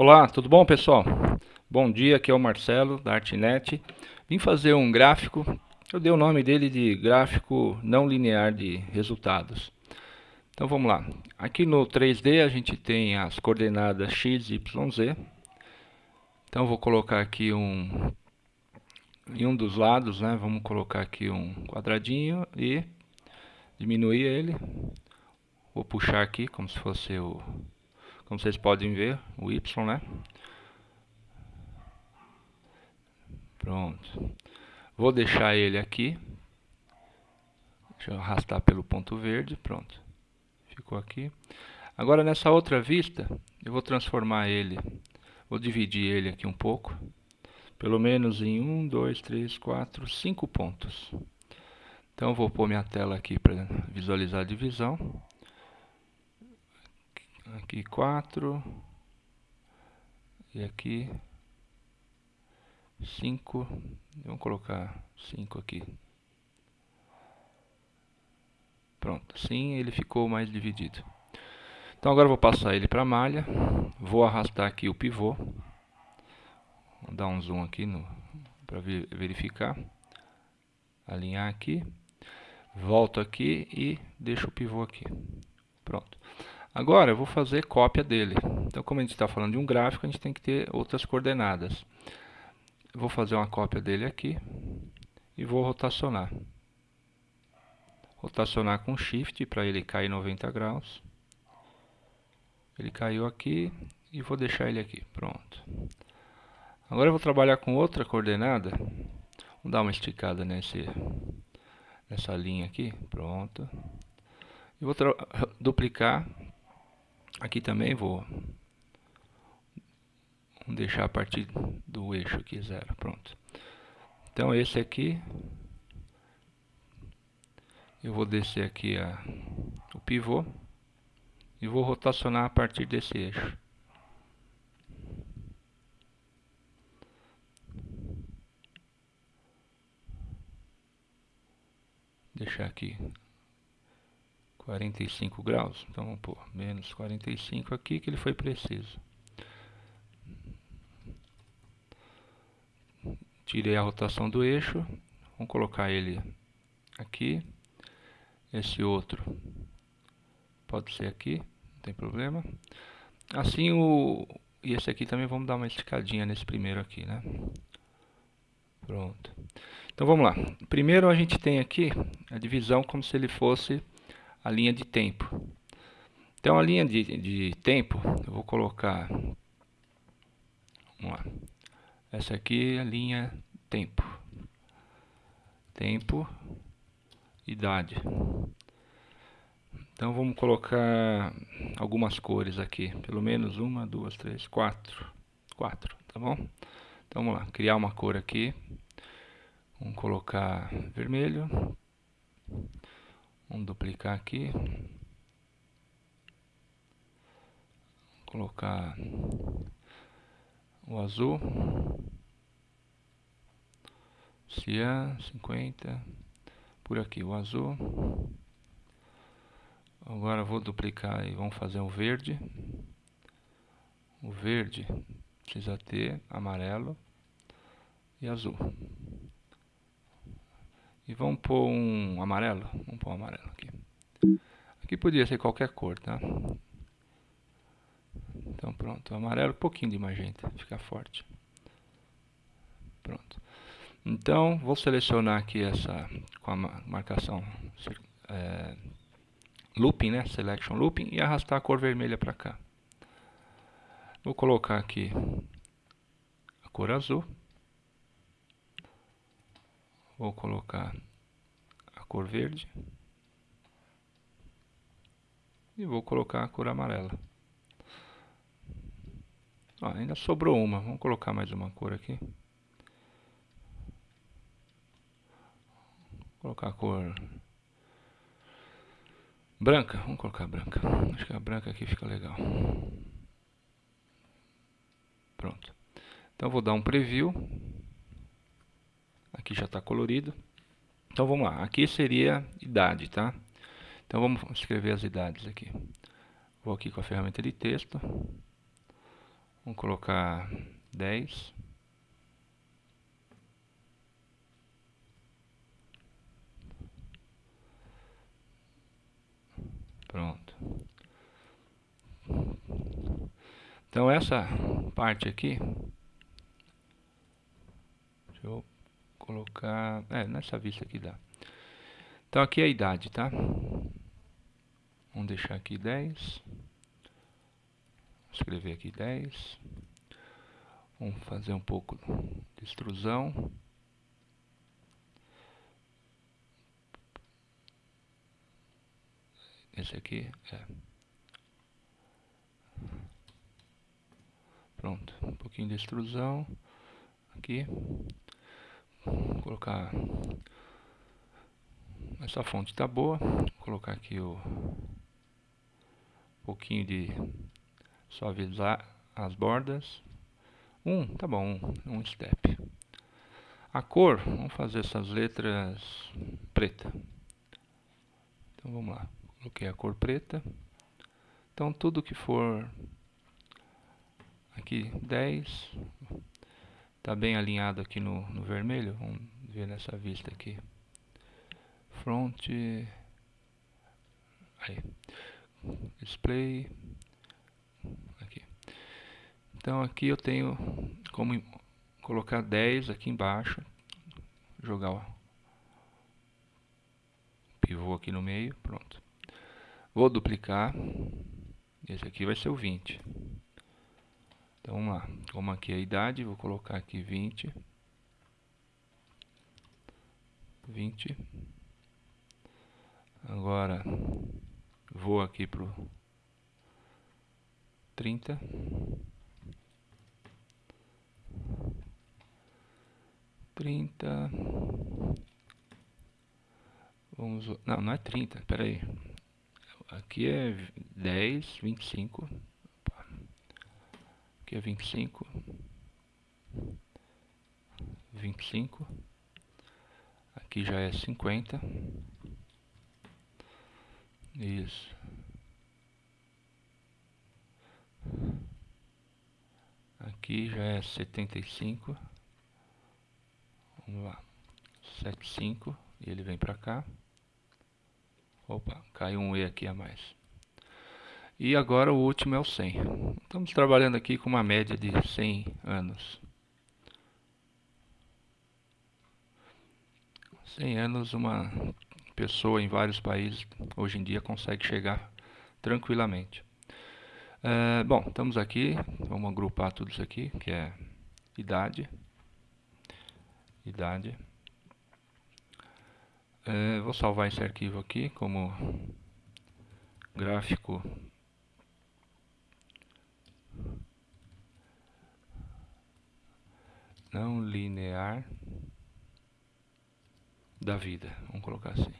Olá, tudo bom pessoal? Bom dia, aqui é o Marcelo da Artnet. Vim fazer um gráfico, eu dei o nome dele de gráfico não linear de resultados. Então vamos lá. Aqui no 3D a gente tem as coordenadas x, y, z. Então vou colocar aqui um em um dos lados, né? Vamos colocar aqui um quadradinho e diminuir ele. Vou puxar aqui como se fosse o como vocês podem ver, o Y, né? Pronto. Vou deixar ele aqui. Deixa eu arrastar pelo ponto verde, pronto. Ficou aqui. Agora nessa outra vista, eu vou transformar ele, vou dividir ele aqui um pouco. Pelo menos em 1, 2, 3, 4, 5 pontos. Então vou pôr minha tela aqui para visualizar a divisão aqui 4 e aqui 5 vamos colocar 5 aqui. Pronto, assim ele ficou mais dividido. Então agora vou passar ele para a malha. Vou arrastar aqui o pivô. Vou dar um zoom aqui para verificar. Alinhar aqui. Volto aqui e deixo o pivô aqui. Pronto Agora eu vou fazer cópia dele. Então como a gente está falando de um gráfico, a gente tem que ter outras coordenadas. Eu vou fazer uma cópia dele aqui e vou rotacionar. Rotacionar com Shift para ele cair 90 graus. Ele caiu aqui e vou deixar ele aqui. Pronto. Agora eu vou trabalhar com outra coordenada. Vou dar uma esticada nesse, nessa linha aqui. Pronto. E vou duplicar Aqui também vou deixar a partir do eixo aqui zero, pronto. Então esse aqui eu vou descer aqui a, o pivô e vou rotacionar a partir desse eixo. Deixar aqui 45 graus. Então vamos menos 45 aqui que ele foi preciso. Tirei a rotação do eixo. Vamos colocar ele aqui. Esse outro pode ser aqui, não tem problema. Assim o e esse aqui também vamos dar uma esticadinha nesse primeiro aqui, né? Pronto. Então vamos lá. Primeiro a gente tem aqui a divisão como se ele fosse a linha de tempo. Então a linha de, de tempo, eu vou colocar, vamos lá, essa aqui é a linha tempo, tempo, idade. Então vamos colocar algumas cores aqui, pelo menos uma, duas, três, quatro, quatro, tá bom? Então vamos lá, criar uma cor aqui, vamos colocar vermelho, Vamos duplicar aqui. Colocar o azul. Cian 50. Por aqui o azul. Agora vou duplicar e vamos fazer um verde. O verde precisa ter amarelo e azul. E vamos pôr um amarelo. Vamos pôr um amarelo aqui. Aqui podia ser qualquer cor, tá? Então pronto, amarelo, um pouquinho de magenta, fica forte. Pronto. Então vou selecionar aqui essa com a marcação é, looping, né? Selection looping e arrastar a cor vermelha para cá. Vou colocar aqui a cor azul. Vou colocar a cor verde. E vou colocar a cor amarela. Ó, ainda sobrou uma. Vamos colocar mais uma cor aqui. Vou colocar a cor branca. Vamos colocar branca. Acho que a branca aqui fica legal. Pronto. Então vou dar um preview. Aqui já está colorido. Então vamos lá. Aqui seria idade, tá? Então vamos escrever as idades aqui. Vou aqui com a ferramenta de texto. Vamos colocar 10. Pronto. Então essa parte aqui, deixa eu colocar, é, nessa vista aqui dá. Então aqui é a idade, tá? Vamos deixar aqui 10. Escrever aqui 10. Vamos fazer um pouco de extrusão. Esse aqui é. Pronto, um pouquinho de extrusão aqui. Vou colocar essa fonte tá boa. Vou colocar aqui o um pouquinho de suavizar as bordas. Um, tá bom, um, um step. A cor, vamos fazer essas letras preta. Então vamos lá coloquei a cor preta. Então tudo que for aqui 10 está bem alinhado aqui no, no vermelho. Vamos ver nessa vista aqui. Front aí. Display aqui. Então aqui eu tenho como colocar 10 aqui embaixo, jogar o pivô aqui no meio, pronto. Vou duplicar. Esse aqui vai ser o 20. Então vamos lá. Como aqui é a idade, vou colocar aqui 20. 20. Agora vou aqui pro 30. Trinta. Vamos. Não, não é trinta. Espera aí aqui é 10, 25. Aqui é 25. 25. Aqui já é 50. Isso. Aqui já é 75. Vamos lá. 75 e ele vem para cá. Opa, caiu um E aqui a mais. E agora o último é o 100. Estamos trabalhando aqui com uma média de 100 anos. 100 anos, uma pessoa em vários países hoje em dia consegue chegar tranquilamente. É, bom, estamos aqui, vamos agrupar tudo isso aqui, que é idade, idade, é, vou salvar esse arquivo aqui como gráfico não linear da vida. Vamos colocar assim.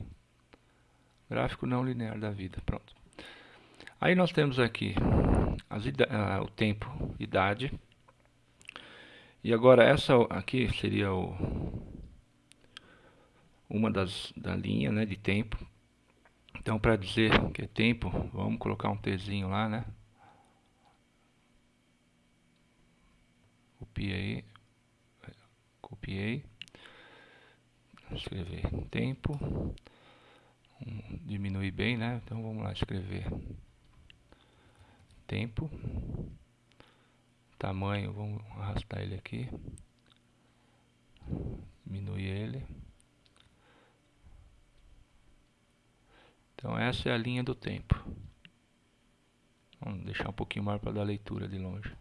Gráfico não linear da vida. Pronto. Aí nós temos aqui as uh, o tempo, idade. E agora essa aqui seria o uma das da linha, né, de tempo. Então, para dizer que é tempo, vamos colocar um Tzinho lá, né? Copiei, copiei, escrever tempo, um, diminui bem, né? Então vamos lá escrever tempo, tamanho, vamos arrastar ele aqui, diminuir ele. Então essa é a linha do tempo. Vamos deixar um pouquinho mais para dar leitura de longe.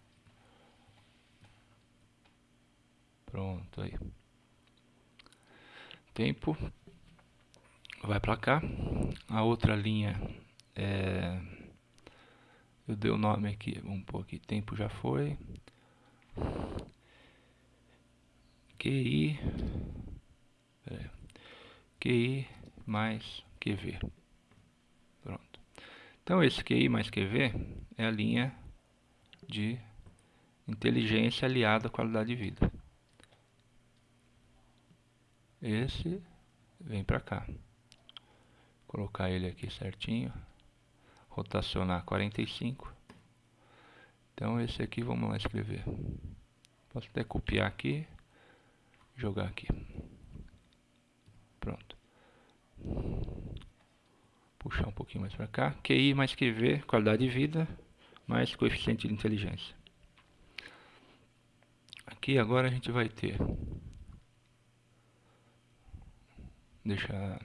Pronto aí. Tempo vai para cá. A outra linha é eu dei o nome aqui, vamos pôr aqui, tempo já foi. QI QI mais QV. Então esse QI mais QV é a linha de inteligência aliada à qualidade de vida. Esse vem para cá. Colocar ele aqui certinho. Rotacionar 45. Então esse aqui vamos lá escrever. Posso até copiar aqui, jogar aqui. Pronto. Puxar um pouquinho mais para cá. QI mais QV, qualidade de vida, mais coeficiente de inteligência. Aqui agora a gente vai ter deixar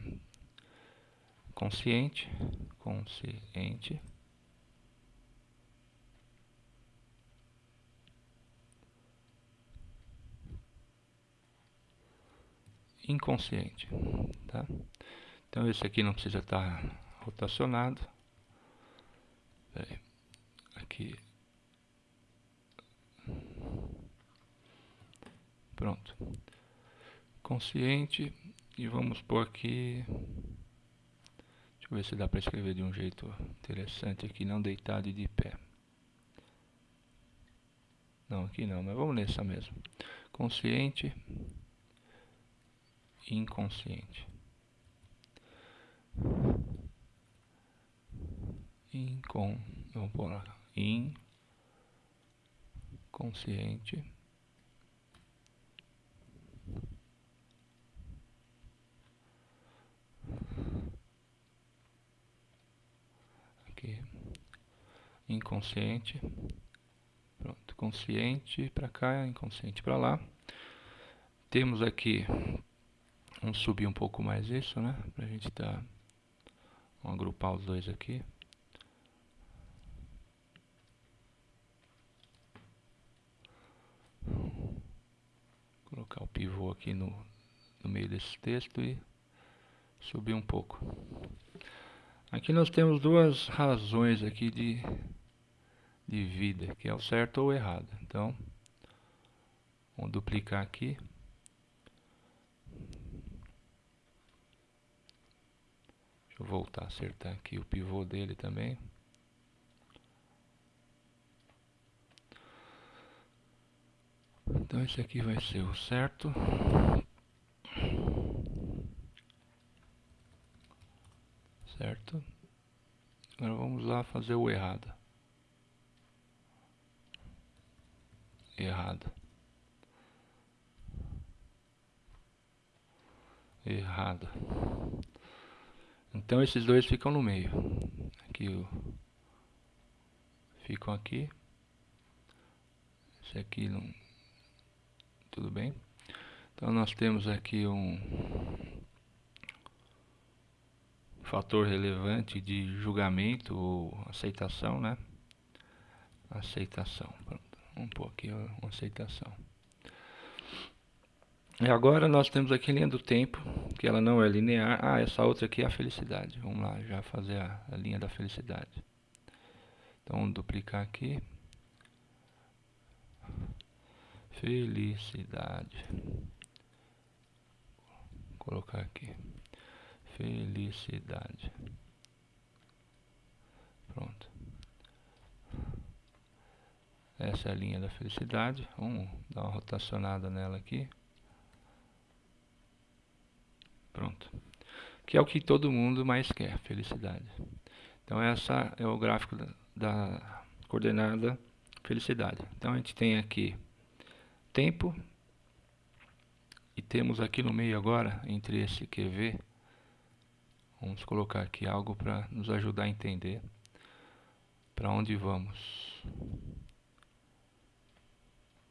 consciente, consciente inconsciente, tá? Então esse aqui não precisa estar rotacionado. Aqui. Pronto. Consciente e vamos pôr aqui Deixa eu ver se dá para escrever de um jeito interessante aqui, não deitado e de pé. Não, aqui não, mas vamos nessa mesmo. Consciente inconsciente. Incon, vamos pôr lá, inconsciente. Aqui, inconsciente. Pronto, consciente para cá, inconsciente para lá. Temos aqui Vamos subir um pouco mais isso, né? Pra gente tá... Vamos agrupar os dois aqui. Colocar o pivô aqui no, no meio desse texto e subir um pouco. Aqui nós temos duas razões aqui de, de vida, que é o certo ou o errado. Então, vamos duplicar aqui. Deixa eu voltar a acertar aqui o pivô dele também. Então esse aqui vai ser o certo. Certo. Agora vamos lá fazer o errado. Errado. Errado. Então esses dois ficam no meio. Aqui o ficam aqui. Esse aqui não tudo bem. Então nós temos aqui um fator relevante de julgamento ou aceitação, né? Aceitação. Vamos pôr aqui uma aceitação. E agora nós temos aqui a linha do tempo, que ela não é linear. Ah, essa outra aqui é a felicidade. Vamos lá, já fazer a, a linha da felicidade. Então, vamos duplicar aqui. Felicidade. Vou colocar aqui. Felicidade. Pronto. Essa é a linha da felicidade. Vamos dar uma rotacionada nela aqui. Pronto. Que é o que todo mundo mais quer, felicidade. Então essa é o gráfico da, da coordenada felicidade. Então a gente tem aqui tempo e temos aqui no meio agora, entre esse QV, vamos colocar aqui algo para nos ajudar a entender para onde vamos.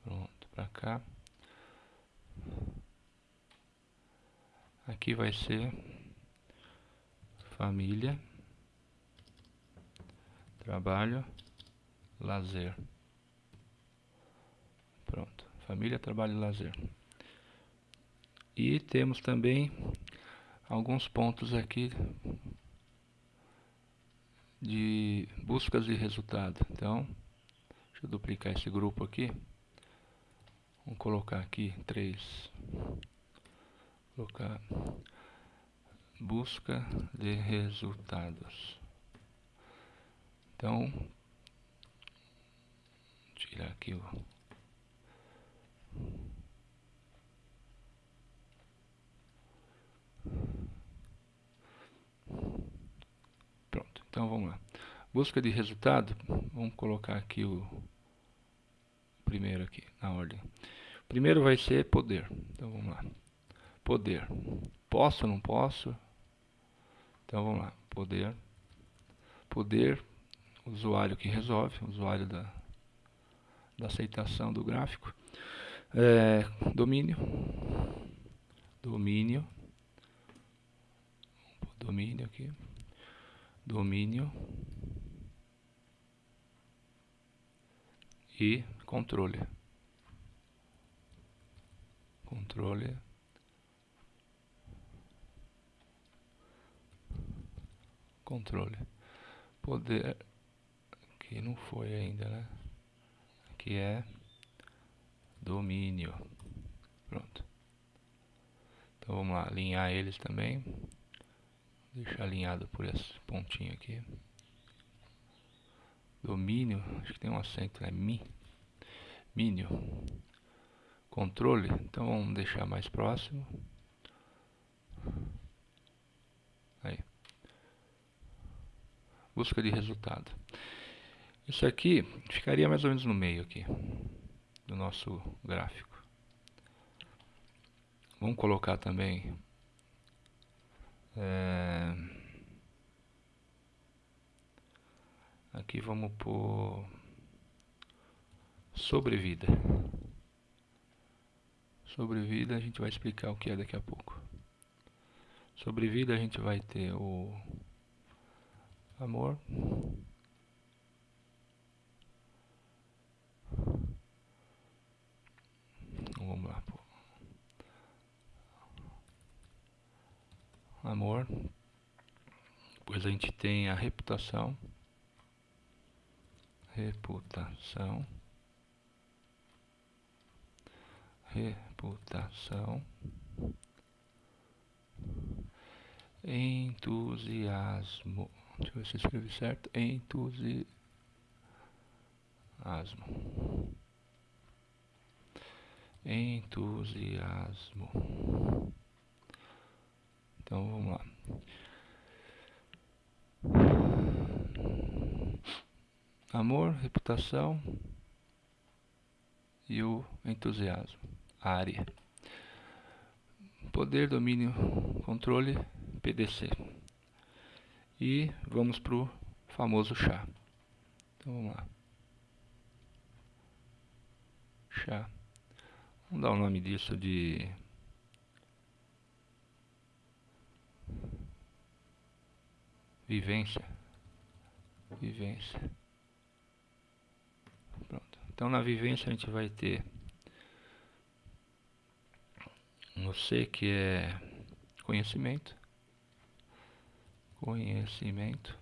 Pronto, para cá. Aqui vai ser família, trabalho, lazer. Pronto, família, trabalho e lazer. E temos também alguns pontos aqui de buscas de resultado. Então, deixa eu duplicar esse grupo aqui. Vamos colocar aqui três colocar busca de resultados. Então, tirar aqui o Pronto, então vamos lá. Busca de resultado, vamos colocar aqui o primeiro aqui, na ordem. Primeiro vai ser poder. Então vamos lá. Poder. Posso ou não posso? Então vamos lá. Poder. Poder. Usuário que resolve. Usuário da, da aceitação do gráfico. É, domínio. Domínio. Domínio aqui. Domínio. E controle. Controle. Controle. Poder. Aqui não foi ainda, né? Aqui é domínio. Pronto. Então vamos lá, alinhar eles também. Deixar alinhado por esse pontinho aqui. Domínio, acho que tem um acento, é mi. Mínio. Controle, então vamos deixar mais próximo. Aí. Busca de resultado. Isso aqui ficaria mais ou menos no meio aqui do nosso gráfico. Vamos colocar também é, aqui vamos por sobrevida. Sobrevida a gente vai explicar o que é daqui a pouco. Sobrevida a gente vai ter o amor. vamos lá. Pô. Amor. Depois a gente tem a reputação. Reputação. Reputação. Entusiasmo. Deixa eu ver se escrevi certo. Entusiasmo entusiasmo. Então vamos lá. Amor, reputação e o entusiasmo. Área. Poder, domínio, controle, PDC. E vamos para o famoso chá. Então vamos lá. Chá. Vamos dar o nome disso de vivência. Vivência. Pronto. Então na vivência a gente vai ter no C que é conhecimento. Conhecimento.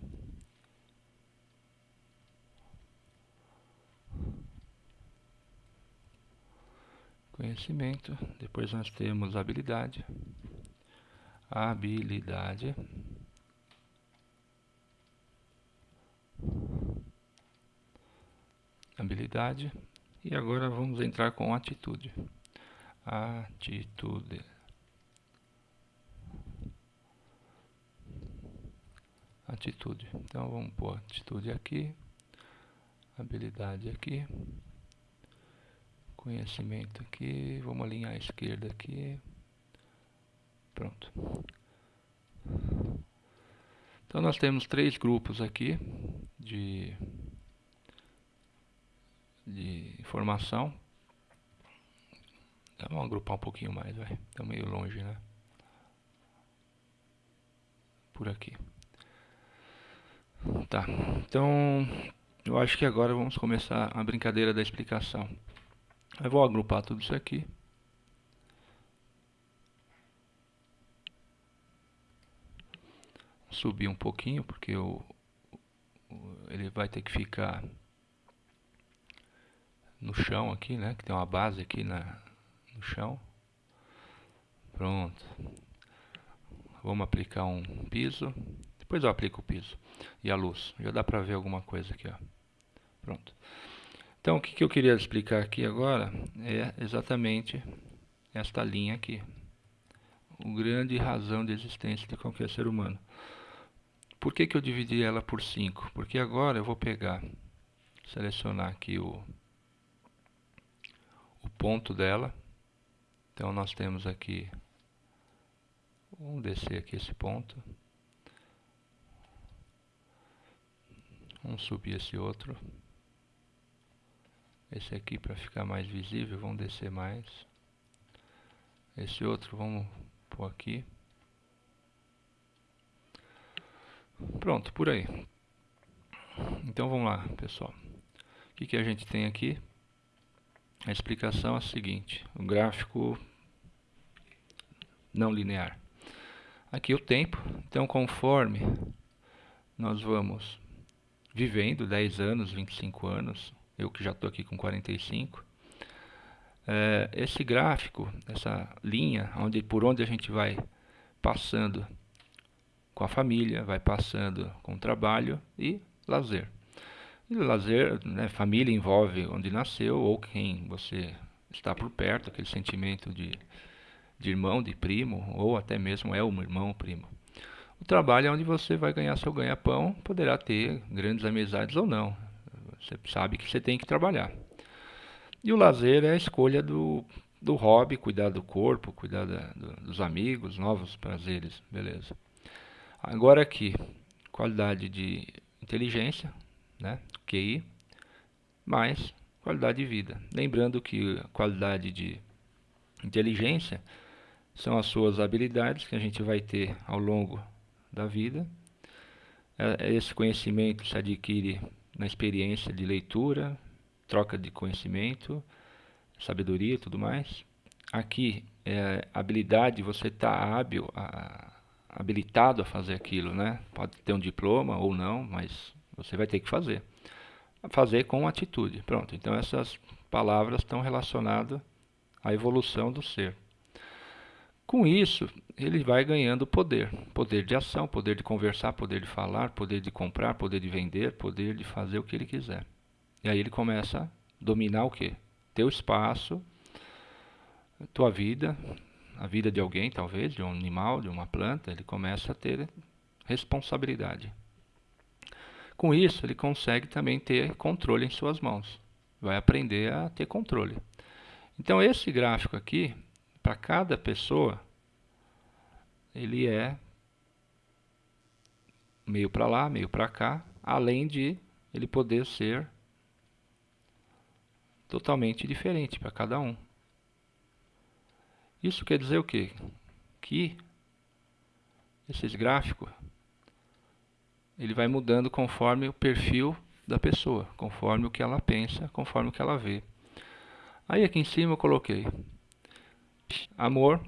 conhecimento, depois nós temos habilidade, habilidade, habilidade, e agora vamos entrar com atitude, atitude, atitude, então vamos pôr atitude aqui, habilidade aqui, conhecimento aqui, vamos alinhar a esquerda aqui. Pronto. Então nós temos três grupos aqui de, de informação. Vamos agrupar um pouquinho mais, vai. Está meio longe, né? Por aqui. Tá. Então, eu acho que agora vamos começar a brincadeira da explicação. Eu vou agrupar tudo isso aqui. Subir um pouquinho, porque o, ele vai ter que ficar no chão aqui, né? Que tem uma base aqui na, no chão. Pronto. Vamos aplicar um piso. Depois eu aplico o piso. E a luz. Já dá pra ver alguma coisa aqui, ó. Pronto. Então, o que, que eu queria explicar aqui agora é exatamente esta linha aqui. O grande razão de existência de qualquer ser humano. Por que, que eu dividi ela por 5? Porque agora eu vou pegar, selecionar aqui o, ponto dela. Então nós temos aqui, vamos descer aqui esse ponto. Vamos subir esse outro. Esse aqui para ficar mais visível, vamos descer mais. Esse outro vamos pôr aqui. Pronto, por aí. Então vamos lá, pessoal. O que, que a gente tem aqui? A explicação é a seguinte: o gráfico não linear. Aqui o tempo, então conforme nós vamos vivendo 10 anos, 25 anos, eu que já estou aqui com 45, é, esse gráfico, essa linha onde, por onde a gente vai passando com a família, vai passando com o trabalho e lazer. E lazer, né, família envolve onde nasceu ou quem você está por perto, aquele sentimento de, de irmão, de primo, ou até mesmo é um irmão, primo. O trabalho é onde você vai ganhar seu ganha-pão, poderá ter grandes amizades ou não. Você sabe que você tem que trabalhar. E o lazer é a escolha do, do hobby, cuidar do corpo, cuidar da, do, dos amigos, novos prazeres, beleza. Agora aqui, qualidade de inteligência, né, QI, mais qualidade de vida. Lembrando que qualidade de inteligência são as suas habilidades que a gente vai ter ao longo da vida. É, esse conhecimento se adquire na experiência de leitura, troca de conhecimento, sabedoria e tudo mais. Aqui, é, habilidade, você está hábil, a, habilitado a fazer aquilo, né? Pode ter um diploma ou não, mas você vai ter que fazer. Fazer com atitude. Pronto, então essas palavras estão relacionadas à evolução do ser. Com isso, ele vai ganhando poder, poder de ação, poder de conversar, poder de falar, poder de comprar, poder de vender, poder de fazer o que ele quiser. E aí ele começa a dominar o que? Teu espaço, tua vida, a vida de alguém, talvez, de um animal, de uma planta, ele começa a ter responsabilidade. Com isso, ele consegue também ter controle em suas mãos. Vai aprender a ter controle. Então, esse gráfico aqui para cada pessoa, ele é meio para lá, meio para cá, além de ele poder ser totalmente diferente para cada um. Isso quer dizer o quê? Que esses gráficos ele vai mudando conforme o perfil da pessoa, conforme o que ela pensa, conforme o que ela vê. Aí aqui em cima eu coloquei Amor,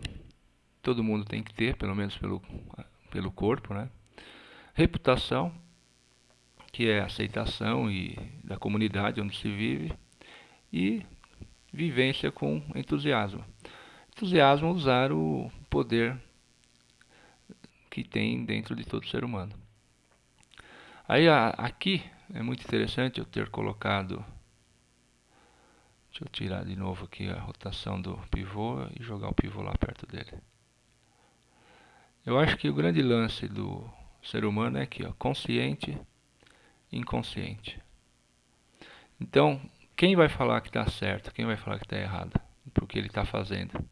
todo mundo tem que ter, pelo menos pelo, pelo corpo, né? Reputação, que é aceitação e da comunidade onde se vive. E vivência com entusiasmo. Entusiasmo usar o poder que tem dentro de todo ser humano. Aí aqui é muito interessante eu ter colocado Deixa eu tirar de novo aqui a rotação do pivô e jogar o pivô lá perto dele. Eu acho que o grande lance do ser humano é aqui, ó, consciente inconsciente. Então, quem vai falar que está certo, quem vai falar que está errado, porque ele está fazendo?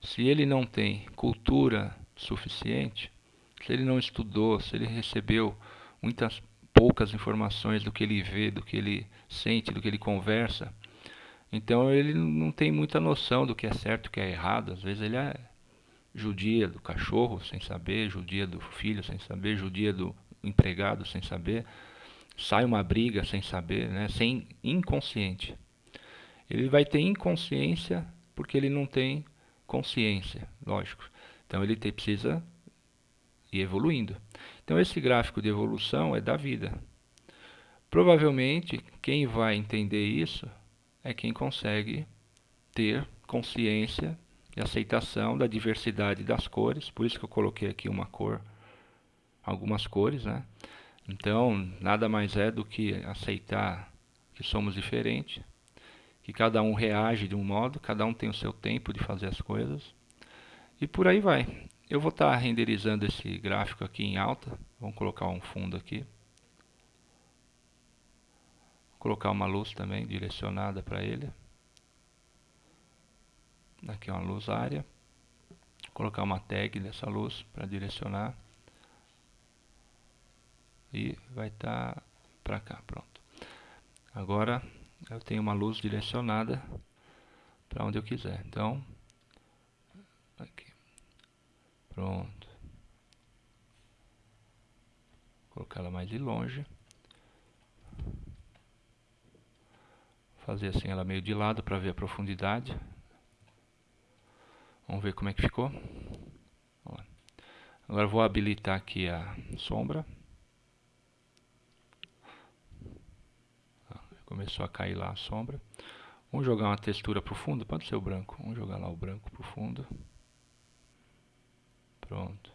Se ele não tem cultura suficiente, se ele não estudou, se ele recebeu muitas poucas informações do que ele vê, do que ele sente, do que ele conversa, então ele não tem muita noção do que é certo e o que é errado. Às vezes ele é judia do cachorro sem saber, judia do filho sem saber, judia do empregado sem saber. Sai uma briga sem saber, né? sem inconsciente. Ele vai ter inconsciência porque ele não tem consciência, lógico. Então ele te, precisa ir evoluindo. Então esse gráfico de evolução é da vida. Provavelmente quem vai entender isso é quem consegue ter consciência e aceitação da diversidade das cores. Por isso que eu coloquei aqui uma cor, algumas cores, né? Então, nada mais é do que aceitar que somos diferentes, que cada um reage de um modo, cada um tem o seu tempo de fazer as coisas. E por aí vai. Eu vou estar renderizando esse gráfico aqui em alta. Vamos colocar um fundo aqui. Colocar uma luz também direcionada para ele. Aqui é uma luz área. Colocar uma tag dessa luz para direcionar. E vai estar tá para cá, pronto. Agora eu tenho uma luz direcionada para onde eu quiser. Então, aqui. Pronto. Vou colocar ela mais de longe. Fazer assim ela meio de lado para ver a profundidade. Vamos ver como é que ficou. Agora vou habilitar aqui a sombra. Começou a cair lá a sombra. Vamos jogar uma textura para o fundo. Pode ser o branco. Vamos jogar lá o branco para o fundo. Pronto.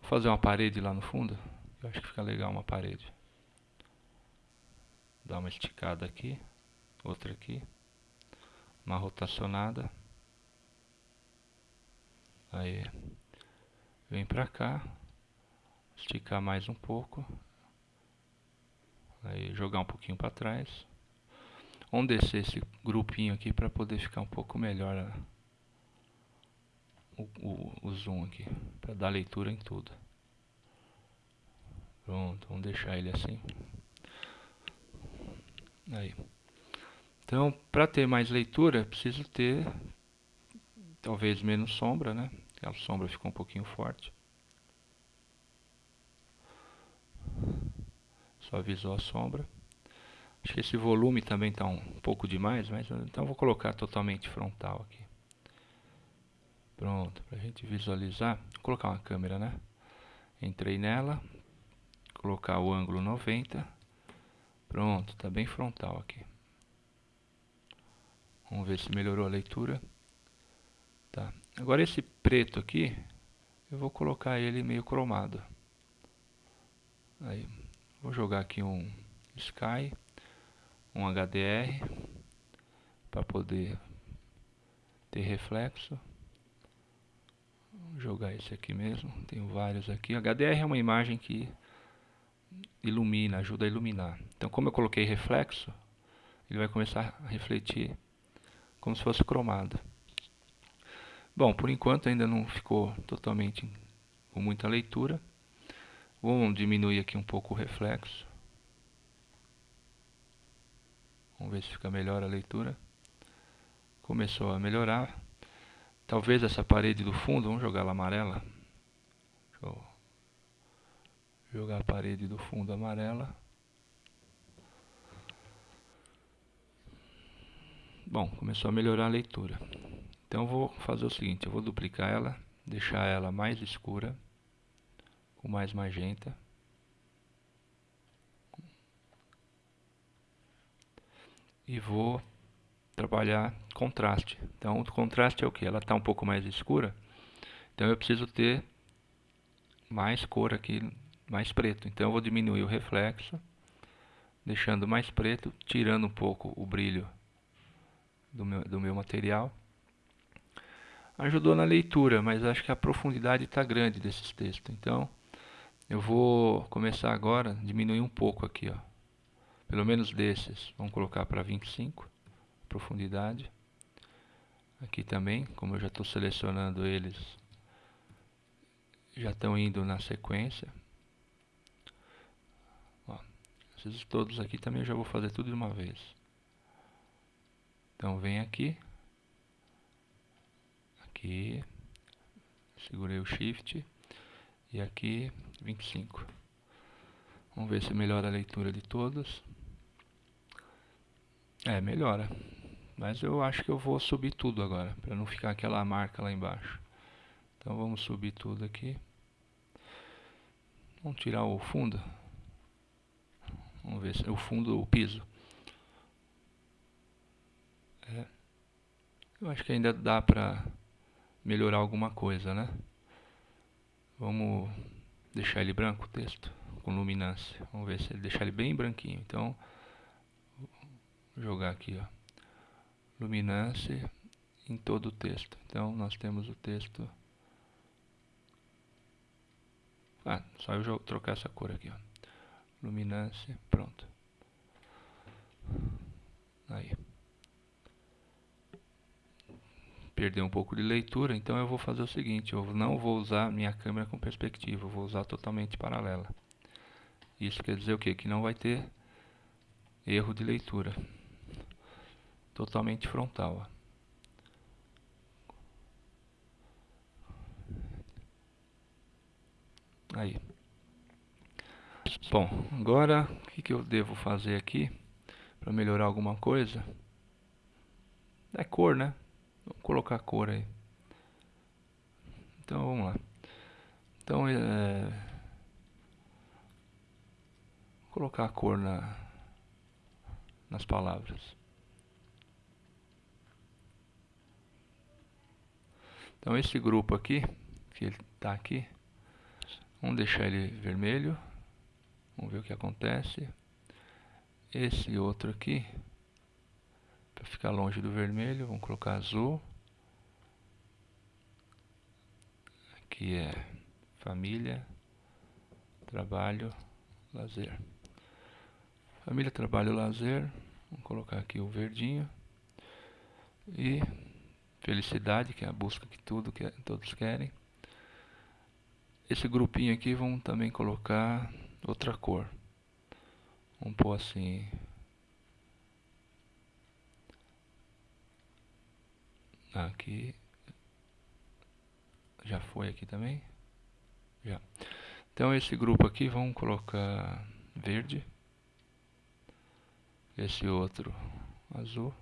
Vou fazer uma parede lá no fundo. Eu acho que fica legal uma parede. Dá uma esticada aqui. Outra aqui. Uma rotacionada. Aí, vem pra cá, esticar mais um pouco, aí jogar um pouquinho para trás. Vamos descer esse grupinho aqui para poder ficar um pouco melhor a, o, o, o zoom aqui, para dar leitura em tudo. Pronto, vamos deixar ele assim. Aí. Então, para ter mais leitura, preciso ter talvez menos sombra, né? A sombra ficou um pouquinho forte. Suavizou a sombra. Acho que esse volume também está um pouco demais, mas então vou colocar totalmente frontal aqui. Pronto, para a gente visualizar. Vou colocar uma câmera, né? Entrei nela, colocar o ângulo 90. Pronto, está bem frontal aqui. Vamos ver se melhorou a leitura. Tá. Agora esse preto aqui, eu vou colocar ele meio cromado. Aí, vou jogar aqui um Sky, um HDR, para poder ter reflexo. Vou jogar esse aqui mesmo, tenho vários aqui. HDR é uma imagem que ilumina, ajuda a iluminar. Então como eu coloquei reflexo, ele vai começar a refletir como se fosse cromado. Bom, por enquanto ainda não ficou totalmente com muita leitura. Vamos diminuir aqui um pouco o reflexo. Vamos ver se fica melhor a leitura. Começou a melhorar. Talvez essa parede do fundo, vamos jogar ela amarela. Jogar a parede do fundo amarela. Bom, começou a melhorar a leitura. Então eu vou fazer o seguinte, eu vou duplicar ela, deixar ela mais escura, com mais magenta. E vou trabalhar contraste. Então o contraste é o que? Ela está um pouco mais escura, então eu preciso ter mais cor aqui, mais preto. Então eu vou diminuir o reflexo, deixando mais preto, tirando um pouco o brilho do meu, do meu material ajudou na leitura, mas acho que a profundidade está grande desses textos. Então, eu vou começar agora, diminuir um pouco aqui, ó. Pelo menos desses, vamos colocar para 25, profundidade. Aqui também, como eu já estou selecionando eles, já estão indo na sequência. Ó, esses todos aqui também eu já vou fazer tudo de uma vez. Então vem aqui, aqui, segurei o shift e aqui 25. Vamos ver se melhora a leitura de todos. É, melhora. Mas eu acho que eu vou subir tudo agora, para não ficar aquela marca lá embaixo. Então vamos subir tudo aqui. Vamos tirar o fundo. Vamos ver se o fundo, o piso. É. Eu acho que ainda dá para melhorar alguma coisa, né? Vamos deixar ele branco o texto, com luminância. Vamos ver se ele deixar ele bem branquinho. Então, vou jogar aqui, ó. Luminância em todo o texto. Então, nós temos o texto... Ah, só eu trocar essa cor aqui, ó. Luminância, pronto. Aí. Perder um pouco de leitura, então eu vou fazer o seguinte, eu não vou usar minha câmera com perspectiva, eu vou usar totalmente paralela. Isso quer dizer o quê? Que não vai ter erro de leitura. Totalmente frontal. Aí. Bom, agora o que, que eu devo fazer aqui para melhorar alguma coisa? É cor, né? Vamos colocar cor aí. Então vamos lá. Então é, vou colocar a cor na, nas palavras. Então esse grupo aqui, que ele está aqui, vamos deixar ele vermelho. Vamos ver o que acontece. Esse outro aqui, para ficar longe do vermelho, vamos colocar azul. Aqui é família, trabalho, lazer. Família, trabalho, lazer. Vamos colocar aqui o verdinho. E felicidade, que é a busca que tudo que todos querem. Esse grupinho aqui vamos também colocar outra cor. Vamos pôr assim Aqui. Já foi aqui também? Já. Então esse grupo aqui vamos colocar verde. Esse outro azul.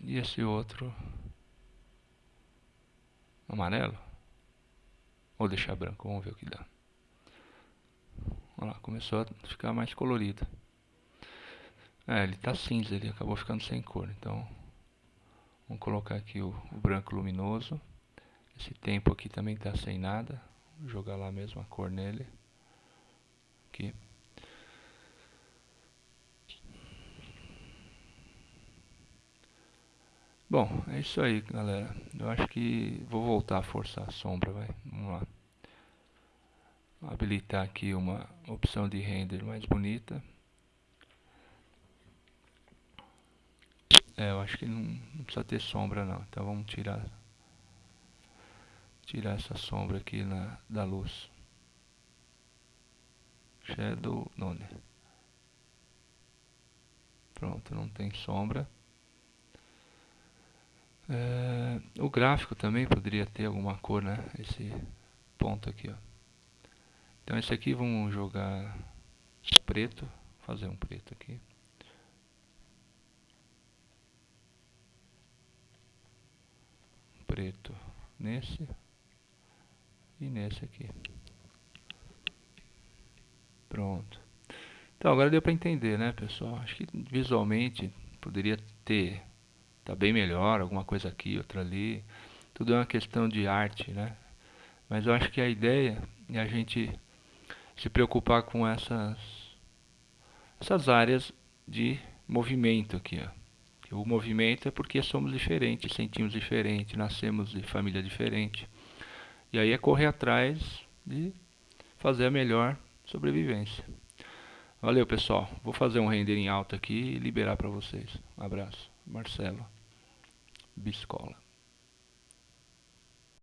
E esse outro amarelo. Vou deixar branco, vamos ver o que dá. Olha lá, começou a ficar mais colorido. É, ele tá cinza, ele acabou ficando sem cor, então Vamos colocar aqui o, o branco luminoso. Esse tempo aqui também está sem nada. Vou jogar lá mesmo a cor nele. Aqui. Bom, é isso aí, galera. Eu acho que vou voltar a forçar a sombra, vai. Vamos lá. Vou habilitar aqui uma opção de render mais bonita. É, eu acho que não, não, precisa ter sombra não. Então vamos tirar tirar essa sombra aqui na, da luz. Shadow None. Pronto, não tem sombra. É, o gráfico também poderia ter alguma cor, né? Esse ponto aqui, ó. Então esse aqui vamos jogar preto, fazer um preto aqui. preto nesse e nesse aqui. Pronto. Então agora deu para entender, né, pessoal? Acho que visualmente poderia ter tá bem melhor, alguma coisa aqui, outra ali. Tudo é uma questão de arte, né? Mas eu acho que a ideia é a gente se preocupar com essas essas áreas de movimento aqui, ó. O movimento é porque somos diferentes, sentimos diferente, nascemos de família diferente. E aí é correr atrás de fazer a melhor sobrevivência. Valeu, pessoal. Vou fazer um render em alta aqui e liberar para vocês. Um abraço. Marcelo Biscola.